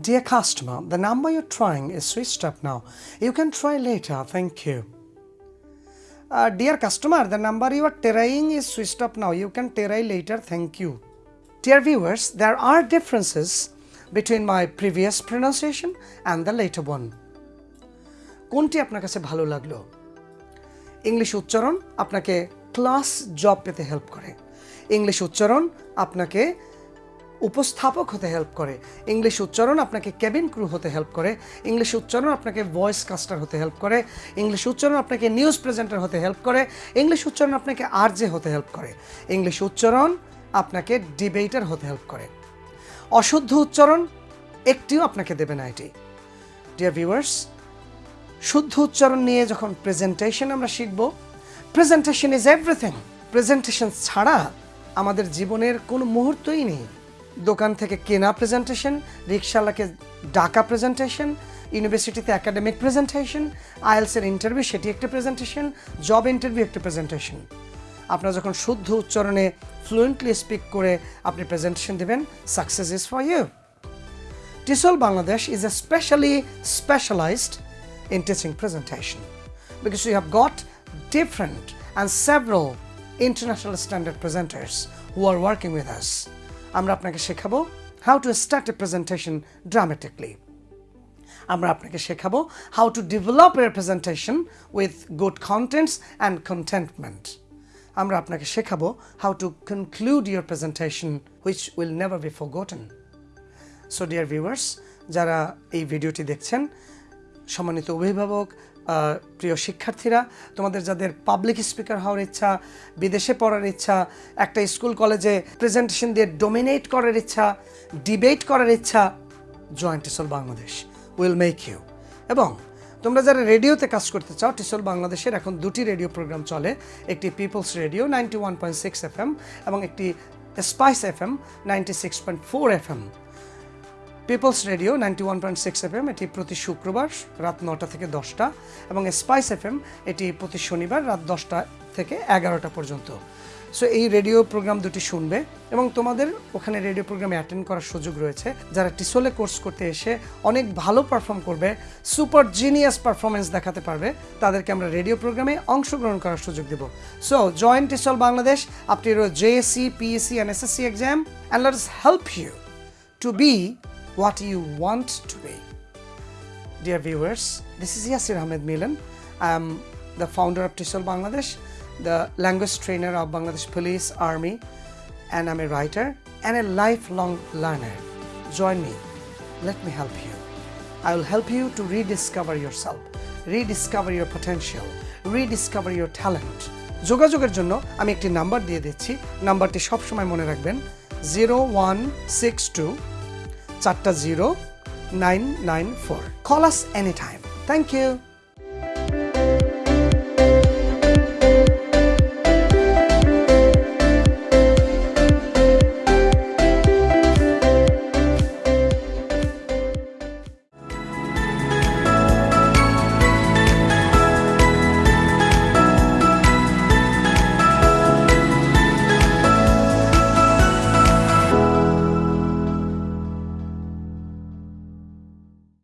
Dear customer, the number you're trying is switched up now. You can try later. Thank you. Uh, dear customer, the number you are trying is switched up now. You can try later. Thank you. Dear viewers, there are differences between my previous pronunciation and the later one. কোনটি আপনার কাছে ভালো লাগল English উচ্চারণ আপনাকে class job পেতে help করে English উচ্চারণ আপনাকে উপস্থাপক হতে হেল্প করে। ইংলিশ উচ্চারণ আপনাকে কেবিন ক্রু হতে হেল্প করে। ইংলিশ উচ্চারণ আপনাকে ভয়েস কাস্টার হতে হেল্প করে। ইংলিশ উচ্চারণ আপনাকে নিউজ প্রেজেন্টার হতে হেল্প করে। ইংলিশ উচ্চারণ আপনাকে আরজে হতে হেল্প করে। ইংলিশ উচ্চারণ আপনাকে ডিবেটার হতে হেল্প করে। অশুদ্ধ উচ্চারণ একটিও আপনাকে দেবে না এটি। ডিয়ার ভিউয়ার্স শুদ্ধ উচ্চারণ নিয়ে যখন প্রেজেন্টেশন আমরা শিখব প্রেজেন্টেশন ইজ এভরিথিং প্রেজেন্টেশন ছাড়া আমাদের জীবনের কোনো মুহূর্তই নেই। দোকান থেকে কেনা প্রেজেন্টেশন রিক্সাওয়ালাকে ডাকা প্রেজেন্টেশন ইউনিভার্সিটিতে একাডেমিক প্রেজেন্টেশন আইএলসের ইন্টারভিউ সেটি একটা প্রেজেন্টেশন জব ইন্টারভিউ একটা প্রেজেন্টেশন আপনার যখন শুদ্ধ উচ্চারণে ফ্লুয়েন্টলি স্পিক করে আপনি প্রেজেন্টেশন দেবেন success is for you TESOL Bangladesh is especially specialized in teaching presentation because we have got different and several international standard presenters who are working with us. আমরা আপনাকে শেখাবো how to start a presentation dramatically. আমরা আপনাকে শেখাবো how to develop a presentation with good contents and contentment. আমরা আপনাকে শেখাবো how to conclude your presentation which will never be forgotten. So dear viewers যারা এই ভিডিওটি দেখছেন সম্মানিত অভিভাবক প্রিয় শিক্ষার্থীরা, তোমাদের যাদের পাবলিক স্পিকার হওয়ার ইচ্ছা, বিদেশে পড়ার ইচ্ছা, একটা স্কুল কলেজে প্রেজেন্টেশন দিয়ে ডোমিনেট করার ইচ্ছা ডিবেট করার ইচ্ছা joint TESOL Bangladesh will make you এবং তোমরা যারা রেডিওতে কাজ করতে চাও টিসল বাংলাদেশের এখন দুটি রেডিও প্রোগ্রাম চলে, একটি people's radio ninety one point six F এবং একটি spice F M ninety six point four F people's radio ninety one point six F M এটি প্রতি শুক্রবার রাত নটা থেকে দশটা, এবং স্পাইস এফ এম এটি প্রতি শনিবার রাত দশটা থেকে এগারোটা পর্যন্ত। সো এই রেডিও প্রোগ্রাম দুটি শুনবে, এবং তোমাদের ওখানে রেডিও প্রোগ্রামে অ্যাটেন্ড করার সুযোগ রয়েছে। যারা টিসোলে কোর্স করতে এসে অনেক ভালো পারফর্ম করবে সুপার জিনিয়াস পারফরমেন্স দেখাতে পারবে, তাদেরকে আমরা রেডিও প্রোগ্রামে অংশগ্রহণ করার সুযোগ দেব। সো জয়েন্ট টিসল বাংলাদেশ আপনি JSC PSC and SSC exam and let's help you to be what you want to be. Dear viewers, this is Yasir Ahmed Milan. I am the founder of TESOL Bangladesh, the language trainer of Bangladesh Police Army, and I'm a writer and a lifelong learner. Join me. Let me help you. I will help you to rediscover yourself, rediscover your potential, rediscover your talent. যোগাযোগের জন্য আমি একটি number দিয়ে দিচ্ছি নাম্বারটি সবসময় মনে রাখবেন জিরো ওয়ান সিক্স টু চারটা zero nine nine four call us any time thank you